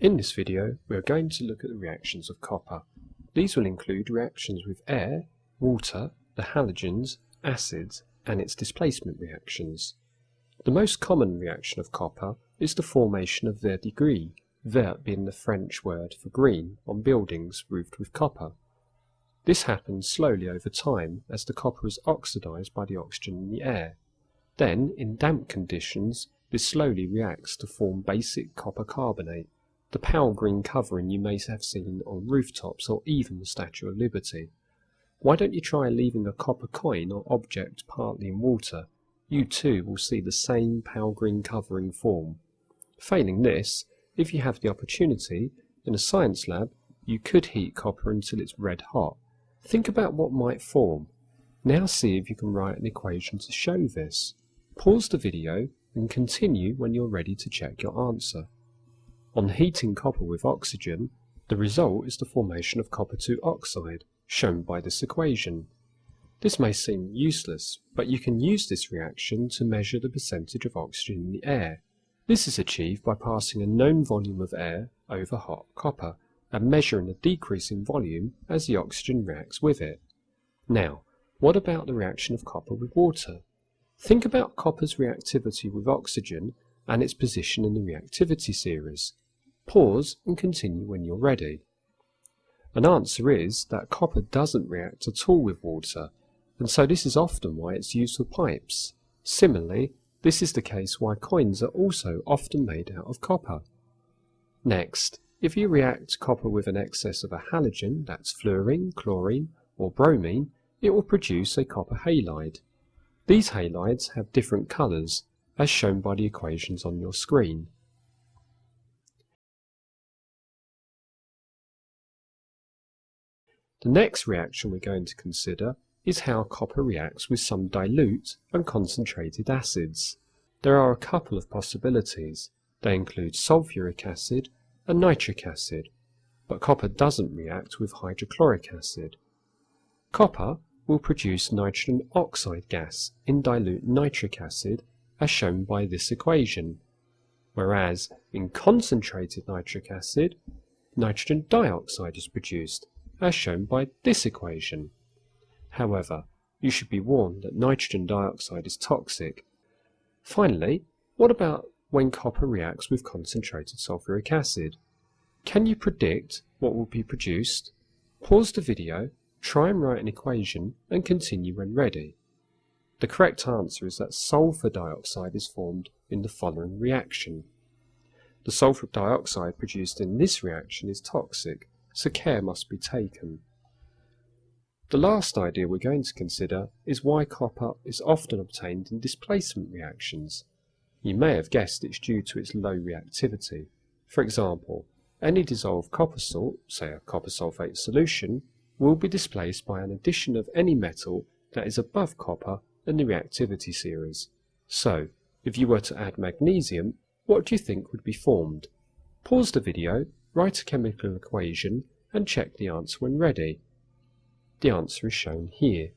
this video we are going to look at the reactions of copper. These will include reactions with air, water, the halogens, acids and its displacement reactions. The most common reaction of copper is the formation of verdigris, vert being the French word for green on buildings roofed with copper. This happens slowly over time as the copper is oxidized by the oxygen in the air. Then, in damp conditions, this slowly reacts to form basic copper carbonate, the pale green covering you may have seen on rooftops or even the Statue of Liberty. Why don't you try leaving a copper coin or object partly in water? You too will see the same pale green covering form. Failing this, if you have the opportunity, in a science lab, you could heat copper until it's red hot. Think about what might form. Now see if you can write an equation to show this. Pause the video and continue when you're ready to check your answer. On heating copper with oxygen, the result is the formation of copper 2 oxide, shown by this equation. This may seem useless, but you can use this reaction to measure the percentage of oxygen in the air. This is achieved by passing a known volume of air over hot copper and measuring a decrease in volume as the oxygen reacts with it. Now, what about the reaction of copper with water? Think about copper's reactivity with oxygen and its position in the reactivity series. Pause and continue when you're ready. An answer is that copper doesn't react at all with water, and so this is often why it's used for pipes. Similarly, this is the case why coins are also often made out of copper. Next, if you react copper with an excess of a halogen, that's fluorine, chlorine, or bromine, it will produce a copper halide. These halides have different colours, as shown by the equations on your screen. The next reaction we're going to consider is how copper reacts with some dilute and concentrated acids. There are a couple of possibilities. They include sulfuric acid and nitric acid, but copper doesn't react with hydrochloric acid. Copper will produce nitrogen oxide gas in dilute nitric acid as shown by this equation, whereas in concentrated nitric acid, nitrogen dioxide is produced as shown by this equation. However, you should be warned that nitrogen dioxide is toxic. Finally, what about when copper reacts with concentrated sulfuric acid? Can you predict what will be produced? Pause the video, try and write an equation, and continue when ready. The correct answer is that sulfur dioxide is formed in the following reaction. The sulfur dioxide produced in this reaction is toxic, so care must be taken. The last idea we're going to consider is why copper is often obtained in displacement reactions. You may have guessed it's due to its low reactivity. For example, any dissolved copper salt, say a copper sulfate solution, will be displaced by an addition of any metal that is above copper in the reactivity series. So, if you were to add magnesium, what do you think would be formed? Pause the video write a chemical equation and check the answer when ready. The answer is shown here.